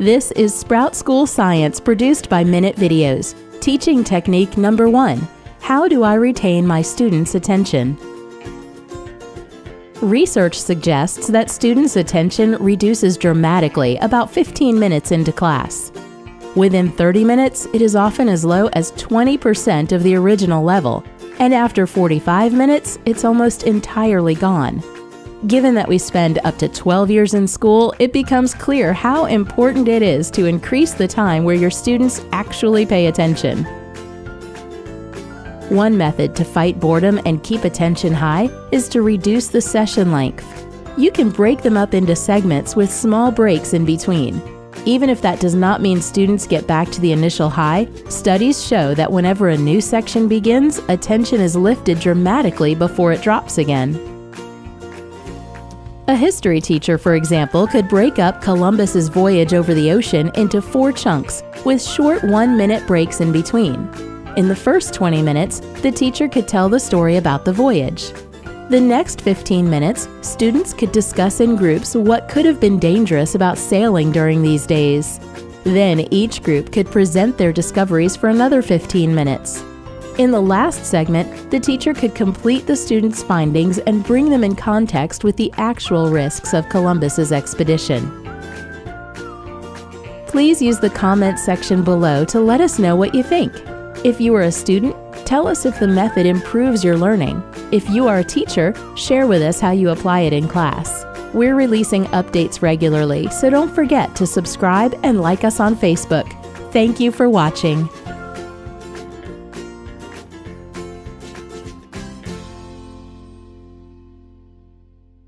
This is Sprout School Science produced by Minute Videos. Teaching technique number one How do I retain my students' attention? Research suggests that students' attention reduces dramatically about 15 minutes into class. Within 30 minutes, it is often as low as 20% of the original level, and after 45 minutes, it's almost entirely gone. Given that we spend up to 12 years in school, it becomes clear how important it is to increase the time where your students actually pay attention. One method to fight boredom and keep attention high is to reduce the session length. You can break them up into segments with small breaks in between. Even if that does not mean students get back to the initial high, studies show that whenever a new section begins, attention is lifted dramatically before it drops again. A history teacher, for example, could break up Columbus's voyage over the ocean into four chunks with short one minute breaks in between. In the first 20 minutes, the teacher could tell the story about the voyage. The next 15 minutes, students could discuss in groups what could have been dangerous about sailing during these days. Then each group could present their discoveries for another 15 minutes. In the last segment, the teacher could complete the students' findings and bring them in context with the actual risks of Columbus's expedition. Please use the comment section below to let us know what you think. If you are a student, tell us if the method improves your learning. If you are a teacher, share with us how you apply it in class. We're releasing updates regularly, so don't forget to subscribe and like us on Facebook. Thank you for watching.